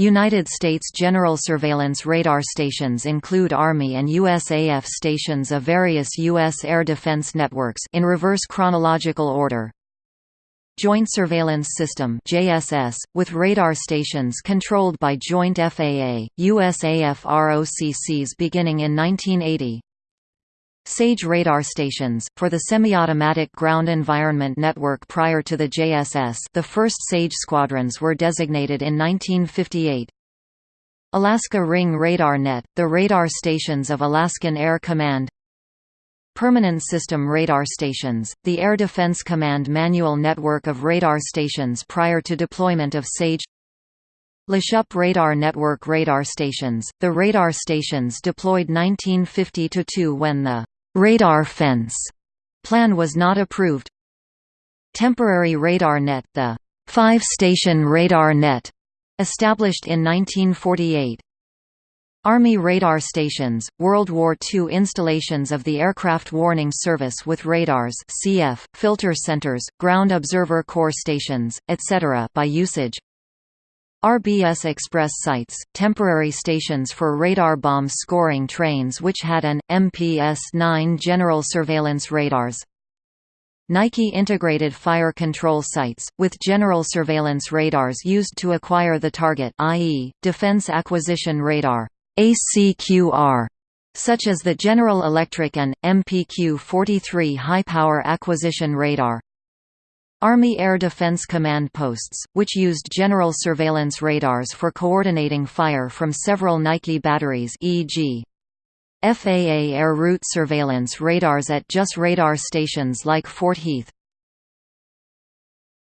United States general surveillance radar stations include Army and USAF stations of various U.S. air defense networks in reverse chronological order. Joint Surveillance System JSS, with radar stations controlled by joint FAA, USAF ROCCs beginning in 1980. SAGE radar stations, for the semi-automatic ground environment network prior to the JSS the first SAGE squadrons were designated in 1958. Alaska Ring Radar Net, the radar stations of Alaskan Air Command. Permanent System Radar Stations, the Air Defense Command manual network of radar stations prior to deployment of SAGE. Lashup Radar Network radar stations, the radar stations deployed 1950–2 when the «radar fence» plan was not approved. Temporary Radar Net, the five-station radar net, established in 1948 Army radar stations, World War II installations of the Aircraft Warning Service with radars CF, filter centers, ground observer corps stations, etc. by usage RBS Express sites, temporary stations for radar bomb scoring trains which had an, MPS-9 general surveillance radars Nike Integrated Fire Control Sites, with general surveillance radars used to acquire the target i.e., Defense Acquisition Radar ACQR, such as the General Electric and, MPQ-43 high-power acquisition radar. Army Air Defense Command posts, which used general surveillance radars for coordinating fire from several Nike batteries e.g. FAA air route surveillance radars at JSS radar stations like Fort Heath.